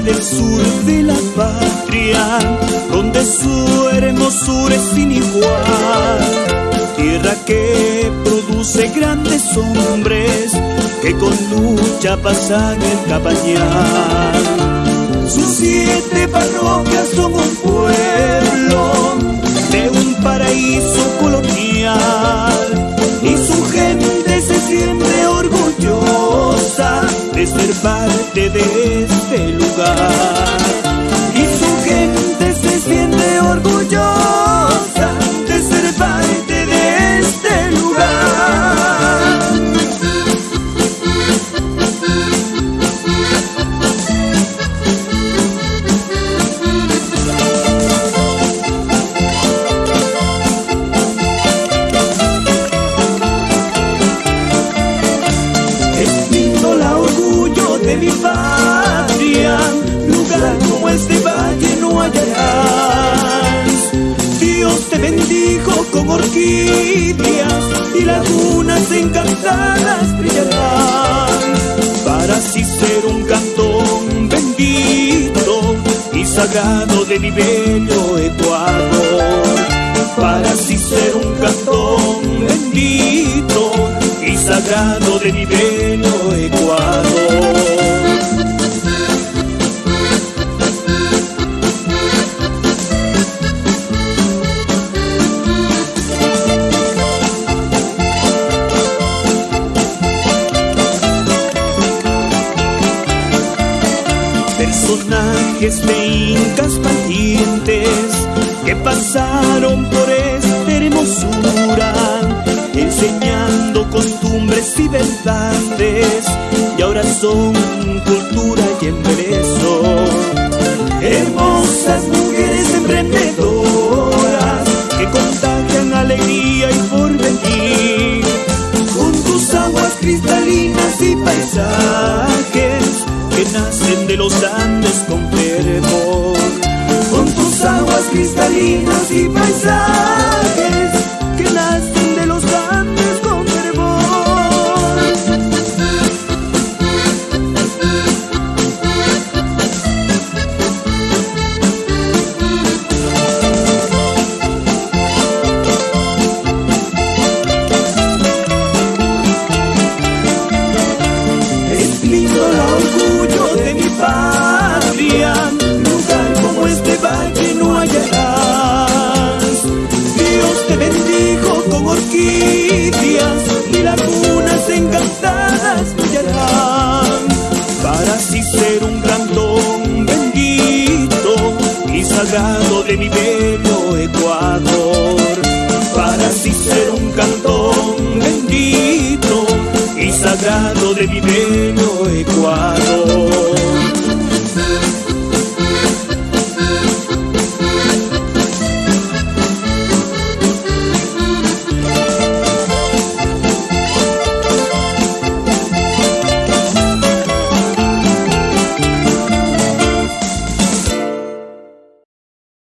del sur de la patria, donde su hermosura es sin igual. Tierra que produce grandes hombres que con lucha pasan el cabañal. Sus siete parroquias son un pueblo de un paraíso colonial y su gente se siente orgullosa de ser parte de este Y su gente se siente orgullosa de ser parte de este lugar. La orgullo de mi patria, como este valle no hallarás. Dios te bendijo con orquídeas y lagunas encantadas brillarán, para así ser un cantón bendito y sagrado de mi bello Ecuador, para así ser un cantón bendito y sagrado de mi bello Personajes de incas valientes que pasaron por esta hermosura, enseñando costumbres y verdades, y ahora son nacen de los Andes con fervor. Con tus aguas cristalinas y paisajes Te bendijo con orquídeas y lagunas encantadas brillarán, para así ser un cantón bendito y sagrado de mi bello Ecuador, para así ser un cantón bendito y sagrado de mi bello Ecuador.